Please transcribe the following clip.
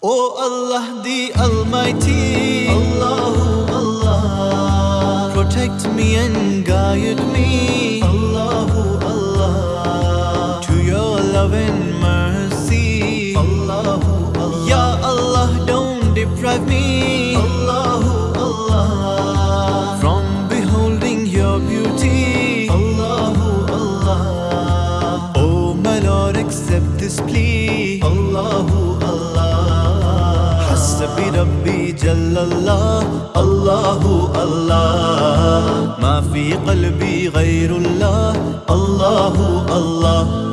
Oh Allah the Almighty, Allahu Allah, protect me and guide me, Allahu Allah, to your love and mercy, Allahu Allah. Ya Allah, don't deprive me, Allahu Allah, from beholding your beauty, Allahu Allah. Oh my Lord, accept this plea, Allahu Allah. حسبي ربي جل الله الله الله. ما في قلبي غير الله الله الله.